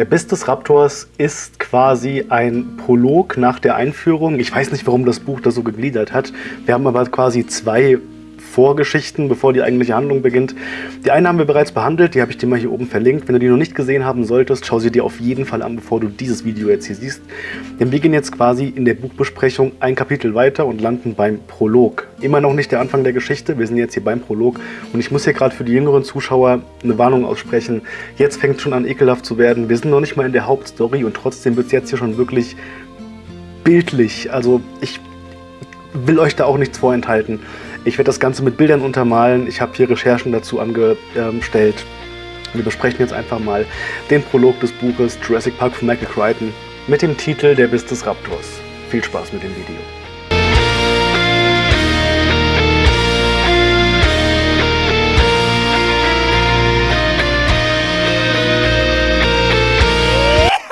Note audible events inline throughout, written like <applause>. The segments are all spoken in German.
Der Biss des Raptors ist quasi ein Prolog nach der Einführung. Ich weiß nicht, warum das Buch das so gegliedert hat. Wir haben aber quasi zwei Vorgeschichten, bevor die eigentliche Handlung beginnt. Die eine haben wir bereits behandelt, die habe ich dir mal hier oben verlinkt. Wenn du die noch nicht gesehen haben solltest, schau sie dir auf jeden Fall an, bevor du dieses Video jetzt hier siehst. Denn wir gehen jetzt quasi in der Buchbesprechung ein Kapitel weiter und landen beim Prolog. Immer noch nicht der Anfang der Geschichte, wir sind jetzt hier beim Prolog. Und ich muss hier gerade für die jüngeren Zuschauer eine Warnung aussprechen. Jetzt fängt es schon an ekelhaft zu werden. Wir sind noch nicht mal in der Hauptstory und trotzdem wird es jetzt hier schon wirklich bildlich. Also ich will euch da auch nichts vorenthalten. Ich werde das Ganze mit Bildern untermalen. Ich habe hier Recherchen dazu angestellt. Wir besprechen jetzt einfach mal den Prolog des Buches Jurassic Park von Michael Crichton mit dem Titel Der Biss des Raptors. Viel Spaß mit dem Video.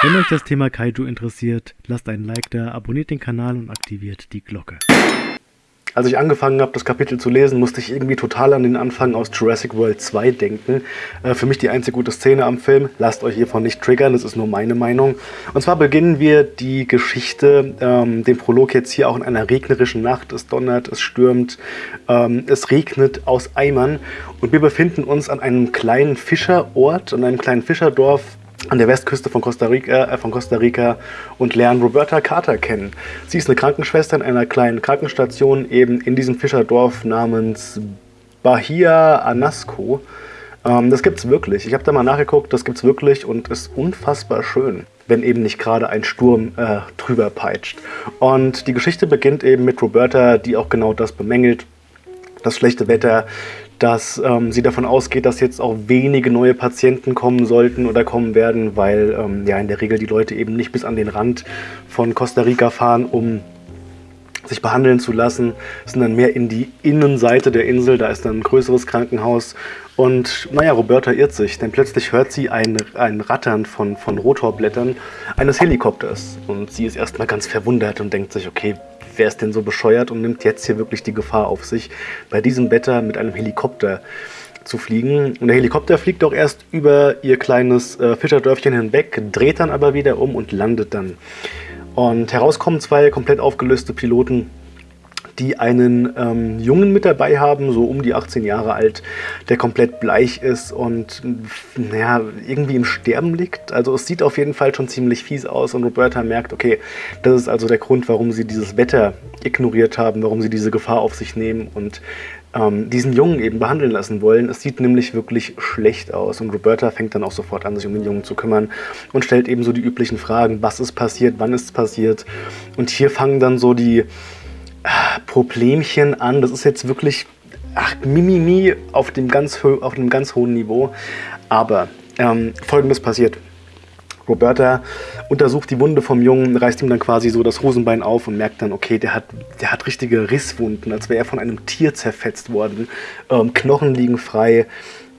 Wenn euch das Thema Kaiju interessiert, lasst einen Like da, abonniert den Kanal und aktiviert die Glocke. Als ich angefangen habe, das Kapitel zu lesen, musste ich irgendwie total an den Anfang aus Jurassic World 2 denken. Äh, für mich die einzige gute Szene am Film. Lasst euch hiervon nicht triggern, das ist nur meine Meinung. Und zwar beginnen wir die Geschichte, ähm, den Prolog jetzt hier auch in einer regnerischen Nacht. Es donnert, es stürmt, ähm, es regnet aus Eimern. Und wir befinden uns an einem kleinen Fischerort, an einem kleinen Fischerdorf an der Westküste von Costa, Rica, äh, von Costa Rica und lernen Roberta Carter kennen. Sie ist eine Krankenschwester in einer kleinen Krankenstation eben in diesem Fischerdorf namens Bahia Anasco. Ähm, das es wirklich. Ich habe da mal nachgeguckt, das gibt es wirklich und ist unfassbar schön wenn eben nicht gerade ein Sturm äh, drüber peitscht. Und die Geschichte beginnt eben mit Roberta, die auch genau das bemängelt. Das schlechte Wetter, dass ähm, sie davon ausgeht, dass jetzt auch wenige neue Patienten kommen sollten oder kommen werden, weil ähm, ja in der Regel die Leute eben nicht bis an den Rand von Costa Rica fahren, um sich behandeln zu lassen, sondern mehr in die Innenseite der Insel, da ist dann ein größeres Krankenhaus. Und naja, Roberta irrt sich, denn plötzlich hört sie ein, ein Rattern von, von Rotorblättern eines Helikopters. Und sie ist erstmal ganz verwundert und denkt sich, okay, wer ist denn so bescheuert und nimmt jetzt hier wirklich die Gefahr auf sich, bei diesem Wetter mit einem Helikopter zu fliegen. Und der Helikopter fliegt auch erst über ihr kleines äh, Fischerdörfchen hinweg, dreht dann aber wieder um und landet dann. Und heraus kommen zwei komplett aufgelöste Piloten, die einen ähm, Jungen mit dabei haben, so um die 18 Jahre alt, der komplett bleich ist und naja, irgendwie im Sterben liegt. Also es sieht auf jeden Fall schon ziemlich fies aus und Roberta merkt, okay, das ist also der Grund, warum sie dieses Wetter ignoriert haben, warum sie diese Gefahr auf sich nehmen und ähm, diesen Jungen eben behandeln lassen wollen. Es sieht nämlich wirklich schlecht aus und Roberta fängt dann auch sofort an, sich um den Jungen zu kümmern und stellt eben so die üblichen Fragen, was ist passiert, wann ist es passiert und hier fangen dann so die Problemchen an. Das ist jetzt wirklich ach, Mimimi auf dem ganz, auf einem ganz hohen Niveau. Aber ähm, folgendes passiert. Roberta untersucht die Wunde vom Jungen, reißt ihm dann quasi so das Hosenbein auf und merkt dann, okay, der hat, der hat richtige Risswunden, als wäre er von einem Tier zerfetzt worden. Ähm, Knochen liegen frei,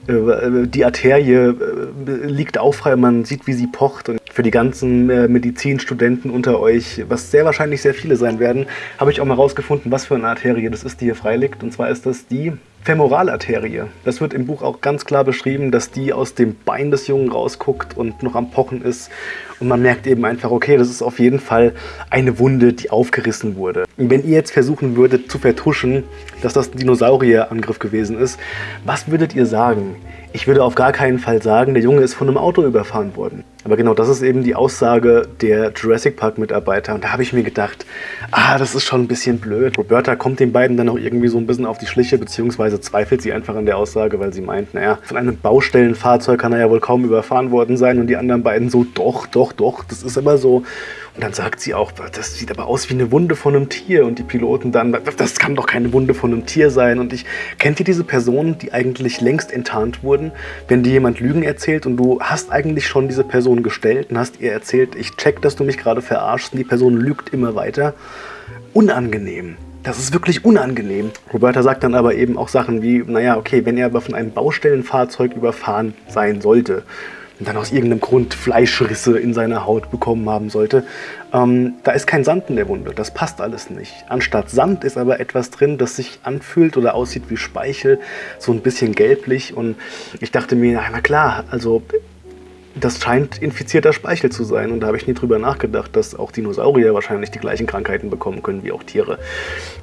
die Arterie äh, liegt auch man sieht, wie sie pocht. Und für die ganzen äh, Medizinstudenten unter euch, was sehr wahrscheinlich sehr viele sein werden, habe ich auch mal rausgefunden, was für eine Arterie das ist, die hier frei liegt. Und zwar ist das die Femoralarterie. Das wird im Buch auch ganz klar beschrieben, dass die aus dem Bein des Jungen rausguckt und noch am Pochen ist. Und man merkt eben einfach, okay, das ist auf jeden Fall eine Wunde, die aufgerissen wurde. Wenn ihr jetzt versuchen würdet zu vertuschen, dass das ein Dinosaurierangriff gewesen ist, was würdet ihr sagen? Ich würde auf gar keinen Fall sagen, der Junge ist von einem Auto überfahren worden. Aber genau das ist eben die Aussage der Jurassic Park Mitarbeiter. Und da habe ich mir gedacht, ah, das ist schon ein bisschen blöd. Roberta kommt den beiden dann auch irgendwie so ein bisschen auf die Schliche, beziehungsweise zweifelt sie einfach an der Aussage, weil sie meint, naja, von einem Baustellenfahrzeug kann er ja wohl kaum überfahren worden sein. Und die anderen beiden so, doch, doch, doch, das ist immer so. Und dann sagt sie auch, das sieht aber aus wie eine Wunde von einem Tier. Und die Piloten dann, das kann doch keine Wunde von einem Tier sein. Und ich, kennt ihr diese Personen, die eigentlich längst enttarnt wurden? Wenn dir jemand Lügen erzählt und du hast eigentlich schon diese Person gestellt und hast ihr erzählt, ich check, dass du mich gerade verarschst und die Person lügt immer weiter. Unangenehm. Das ist wirklich unangenehm. Roberta sagt dann aber eben auch Sachen wie, naja, okay, wenn er aber von einem Baustellenfahrzeug überfahren sein sollte, und dann aus irgendeinem Grund Fleischrisse in seiner Haut bekommen haben sollte. Ähm, da ist kein Sand in der Wunde, das passt alles nicht. Anstatt Sand ist aber etwas drin, das sich anfühlt oder aussieht wie Speichel, so ein bisschen gelblich. Und ich dachte mir, na klar, also das scheint infizierter Speichel zu sein. Und da habe ich nie drüber nachgedacht, dass auch Dinosaurier wahrscheinlich die gleichen Krankheiten bekommen können wie auch Tiere.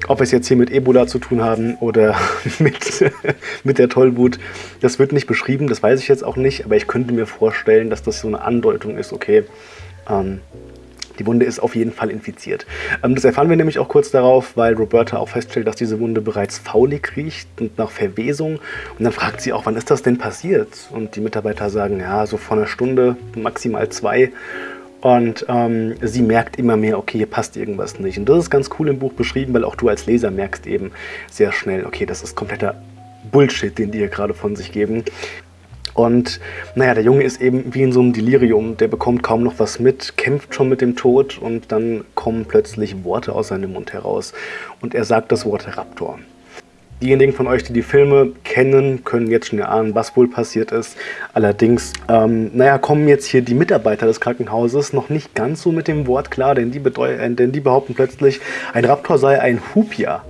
Ob wir es jetzt hier mit Ebola zu tun haben oder <laughs> mit, <laughs> mit der Tollwut, das wird nicht beschrieben, das weiß ich jetzt auch nicht. Aber ich könnte mir vorstellen, dass das so eine Andeutung ist, okay, ähm, die Wunde ist auf jeden Fall infiziert. Ähm, das erfahren wir nämlich auch kurz darauf, weil Roberta auch feststellt, dass diese Wunde bereits faulig riecht und nach Verwesung. Und dann fragt sie auch, wann ist das denn passiert? Und die Mitarbeiter sagen, ja, so vor einer Stunde, maximal zwei. Und ähm, sie merkt immer mehr, okay, hier passt irgendwas nicht. Und das ist ganz cool im Buch beschrieben, weil auch du als Leser merkst eben sehr schnell, okay, das ist kompletter Bullshit, den die hier gerade von sich geben. Und naja, der Junge ist eben wie in so einem Delirium, der bekommt kaum noch was mit, kämpft schon mit dem Tod und dann kommen plötzlich Worte aus seinem Mund heraus. Und er sagt das Wort Raptor. Diejenigen von euch, die die Filme kennen, können jetzt schon erahnen, was wohl passiert ist. Allerdings, ähm, naja, kommen jetzt hier die Mitarbeiter des Krankenhauses noch nicht ganz so mit dem Wort klar, denn die, äh, denn die behaupten plötzlich, ein Raptor sei ein Hupia.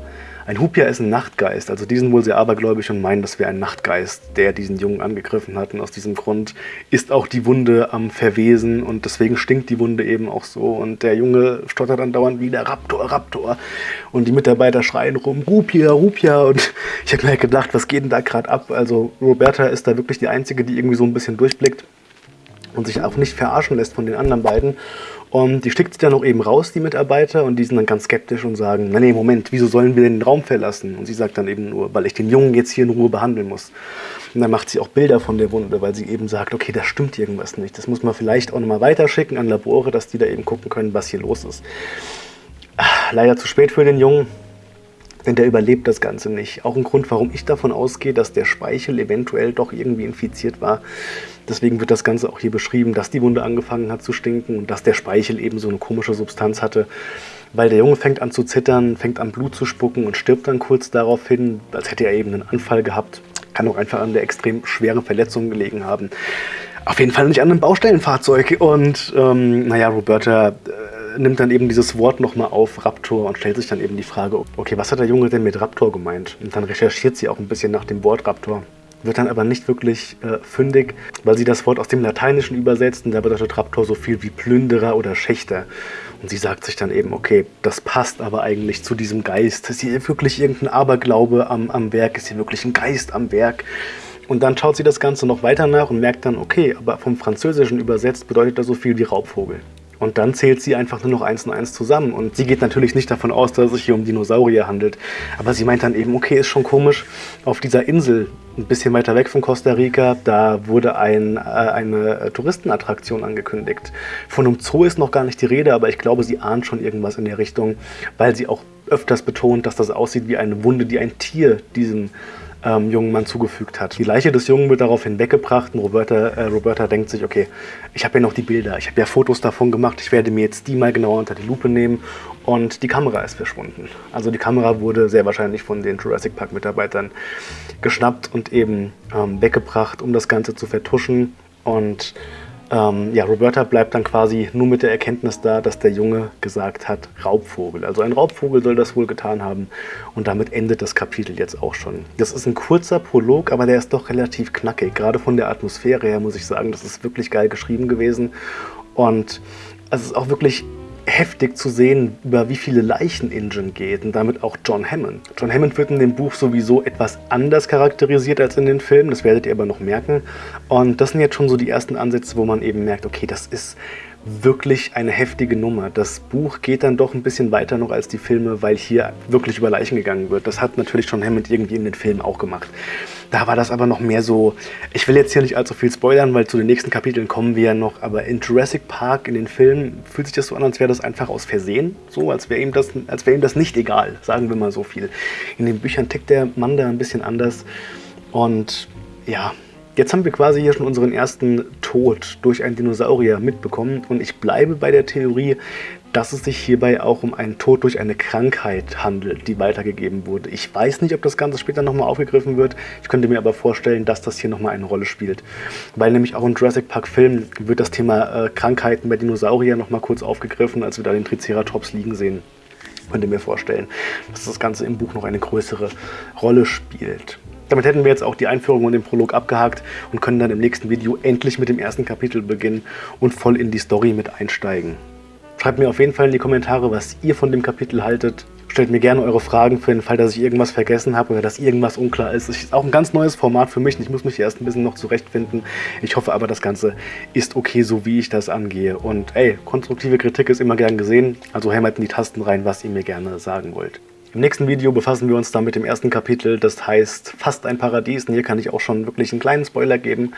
Ein Hupia ist ein Nachtgeist, also die sind wohl sehr abergläubisch und meinen, das wäre ein Nachtgeist, der diesen Jungen angegriffen hat. Und aus diesem Grund ist auch die Wunde am Verwesen und deswegen stinkt die Wunde eben auch so. Und der Junge stottert dann dauernd wieder Raptor, Raptor. Und die Mitarbeiter schreien rum, Rupia, Rupia. Und <laughs> ich habe mir halt gedacht, was geht denn da gerade ab? Also Roberta ist da wirklich die Einzige, die irgendwie so ein bisschen durchblickt und sich auch nicht verarschen lässt von den anderen beiden. Und die schickt sie dann auch eben raus, die Mitarbeiter, und die sind dann ganz skeptisch und sagen, nee, Moment, wieso sollen wir den Raum verlassen? Und sie sagt dann eben nur, weil ich den Jungen jetzt hier in Ruhe behandeln muss. Und dann macht sie auch Bilder von der Wunde, weil sie eben sagt, okay, da stimmt irgendwas nicht. Das muss man vielleicht auch nochmal weiterschicken an Labore, dass die da eben gucken können, was hier los ist. Ah, leider zu spät für den Jungen denn der überlebt das Ganze nicht. Auch ein Grund, warum ich davon ausgehe, dass der Speichel eventuell doch irgendwie infiziert war. Deswegen wird das Ganze auch hier beschrieben, dass die Wunde angefangen hat zu stinken und dass der Speichel eben so eine komische Substanz hatte. Weil der Junge fängt an zu zittern, fängt an Blut zu spucken und stirbt dann kurz daraufhin, als hätte er eben einen Anfall gehabt. Kann auch einfach an der extrem schweren Verletzung gelegen haben. Auf jeden Fall nicht an einem Baustellenfahrzeug. Und ähm, naja, Roberta nimmt dann eben dieses Wort nochmal auf, Raptor, und stellt sich dann eben die Frage, okay, was hat der Junge denn mit Raptor gemeint? Und dann recherchiert sie auch ein bisschen nach dem Wort Raptor wird dann aber nicht wirklich äh, fündig, weil sie das Wort aus dem Lateinischen übersetzt und da bedeutet Raptor so viel wie Plünderer oder Schächter. Und sie sagt sich dann eben, okay, das passt aber eigentlich zu diesem Geist. Ist hier wirklich irgendein Aberglaube am, am Werk? Ist hier wirklich ein Geist am Werk? Und dann schaut sie das Ganze noch weiter nach und merkt dann, okay, aber vom Französischen übersetzt bedeutet das so viel wie Raubvogel. Und dann zählt sie einfach nur noch eins und eins zusammen. Und sie geht natürlich nicht davon aus, dass es sich hier um Dinosaurier handelt. Aber sie meint dann eben, okay, ist schon komisch, auf dieser Insel, ein bisschen weiter weg von Costa Rica, da wurde ein, äh, eine Touristenattraktion angekündigt. Von einem Zoo ist noch gar nicht die Rede, aber ich glaube, sie ahnt schon irgendwas in der Richtung, weil sie auch öfters betont, dass das aussieht wie eine Wunde, die ein Tier diesem ähm, jungen Mann zugefügt hat. Die Leiche des Jungen wird daraufhin weggebracht und Roberta, äh, Roberta denkt sich, okay, ich habe ja noch die Bilder, ich habe ja Fotos davon gemacht, ich werde mir jetzt die mal genauer unter die Lupe nehmen und die Kamera ist verschwunden. Also die Kamera wurde sehr wahrscheinlich von den Jurassic Park Mitarbeitern geschnappt und eben ähm, weggebracht, um das Ganze zu vertuschen und ähm, ja, Roberta bleibt dann quasi nur mit der Erkenntnis da, dass der Junge gesagt hat, Raubvogel. Also ein Raubvogel soll das wohl getan haben. Und damit endet das Kapitel jetzt auch schon. Das ist ein kurzer Prolog, aber der ist doch relativ knackig. Gerade von der Atmosphäre her muss ich sagen, das ist wirklich geil geschrieben gewesen. Und es ist auch wirklich heftig zu sehen, über wie viele Leichen Ingen geht und damit auch John Hammond. John Hammond wird in dem Buch sowieso etwas anders charakterisiert als in den Filmen, das werdet ihr aber noch merken. Und das sind jetzt schon so die ersten Ansätze, wo man eben merkt, okay, das ist wirklich eine heftige Nummer. Das Buch geht dann doch ein bisschen weiter noch als die Filme, weil hier wirklich über Leichen gegangen wird. Das hat natürlich John Hammond irgendwie in den Filmen auch gemacht. Da war das aber noch mehr so, ich will jetzt hier nicht allzu viel spoilern, weil zu den nächsten Kapiteln kommen wir ja noch, aber in Jurassic Park, in den Filmen, fühlt sich das so an, als wäre das einfach aus Versehen, so, als wäre ihm, wär ihm das nicht egal, sagen wir mal so viel. In den Büchern tickt der Mann da ein bisschen anders und ja, Jetzt haben wir quasi hier schon unseren ersten Tod durch einen Dinosaurier mitbekommen und ich bleibe bei der Theorie, dass es sich hierbei auch um einen Tod durch eine Krankheit handelt, die weitergegeben wurde. Ich weiß nicht, ob das Ganze später nochmal aufgegriffen wird. Ich könnte mir aber vorstellen, dass das hier nochmal eine Rolle spielt. Weil nämlich auch im Jurassic Park Film wird das Thema äh, Krankheiten bei Dinosauriern nochmal kurz aufgegriffen, als wir da den Triceratops liegen sehen. Ich könnte mir vorstellen, dass das Ganze im Buch noch eine größere Rolle spielt. Damit hätten wir jetzt auch die Einführung und den Prolog abgehakt und können dann im nächsten Video endlich mit dem ersten Kapitel beginnen und voll in die Story mit einsteigen. Schreibt mir auf jeden Fall in die Kommentare, was ihr von dem Kapitel haltet. Stellt mir gerne eure Fragen für den Fall, dass ich irgendwas vergessen habe oder dass irgendwas unklar ist. Es ist auch ein ganz neues Format für mich. Ich muss mich erst ein bisschen noch zurechtfinden. Ich hoffe aber, das Ganze ist okay, so wie ich das angehe. Und ey, konstruktive Kritik ist immer gern gesehen. Also hämmert in die Tasten rein, was ihr mir gerne sagen wollt. Im nächsten Video befassen wir uns dann mit dem ersten Kapitel, das heißt Fast ein Paradies. Und hier kann ich auch schon wirklich einen kleinen Spoiler geben.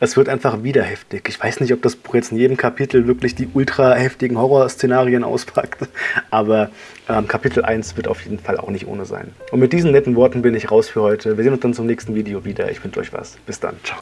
Es wird einfach wieder heftig. Ich weiß nicht, ob das Buch jetzt in jedem Kapitel wirklich die ultra heftigen Horrorszenarien auspackt, aber ähm, Kapitel 1 wird auf jeden Fall auch nicht ohne sein. Und mit diesen netten Worten bin ich raus für heute. Wir sehen uns dann zum nächsten Video wieder. Ich wünsche euch was. Bis dann. Ciao.